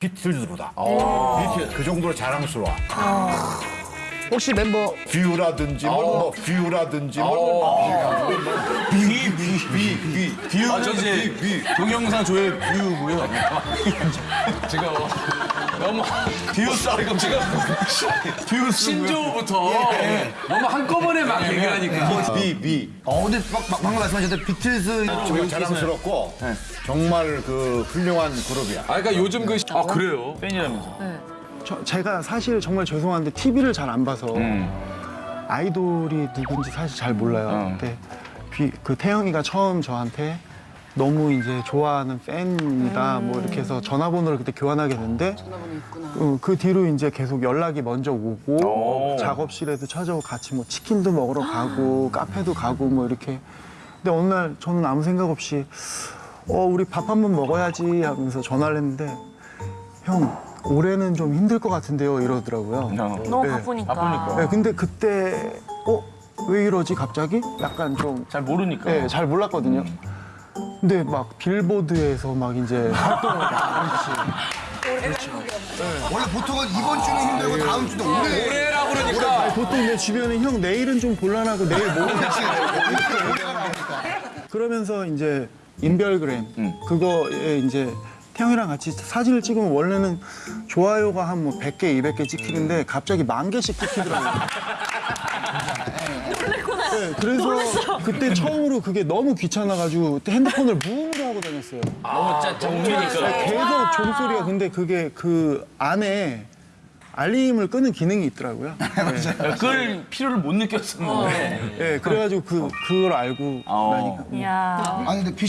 비틀즈보다. 비틀 그 정도로 자랑스러워. 혹시 멤버 뷰라든지 뭐, 뭐 뷰라든지 뭐 비비 뷰는 이제 동영상 조회 뷰고요. 제가 어, 너무 뷰 썰이금 제가 뷰 신조부터 너무 한꺼번에 막 얘기하니까. 비 비 어 근데 막, 막 방금 말씀하셨던 비틀즈 정말 자랑스럽고 정말 그 훌륭한 그룹이야. 아 그러니까 요즘 그 아 그래요? 저, 제가 사실 정말 죄송한데 TV를 잘 안 봐서 음. 아이돌이 누군지 사실 잘 몰라요. 어. 근데 비- 그 태영이가 처음 저한테 너무 이제 좋아하는 팬이다 뭐 이렇게 해서 전화번호를 그때 교환하게 됐는데 어, 그 뒤로 이제 계속 연락이 먼저 오고 작업실에도 찾아오고 같이 뭐 치킨도 먹으러 가고 카페도 가고 뭐 이렇게 근데 어느 날 저는 아무 생각 없이 어 우리 밥 한 번 먹어야지 하면서 전화를 했는데 형 올해는 좀 힘들 것 같은데요 이러더라고요. 너무 네. 바쁘니까. 네, 근데 그때 어 왜 이러지 갑자기? 약간 좀 잘 모르니까. 네, 잘 몰랐거든요. 근데 막 빌보드에서 막 이제 활동을 같이 원래 보통은 이번 주는 힘들고 다음 주도 오래 올해라 그러니까. 아니, 보통 내 주변에 형 내일은 좀 곤란하고 내일 모레 그러면서 이제 인별그램 그거에 이제 태 형이랑 같이 사진을 찍으면 원래는 좋아요가 한 뭐 100개, 200개 찍히는데 갑자기 만 개씩 찍히더라고요. 네, 그래서 그때 처음으로 그게 너무 귀찮아가지고 핸드폰을 무음으로 하고 다녔어요. 너무 짜, 정리니까. 계속 종소리가 근데 그게 그 안에 알림을 끄는 기능이 있더라고요. 네. 끌 필요를 못 느꼈었는데. 네, 그래가지고 그 그걸 알고 나니까. 이야. 아니 근데 비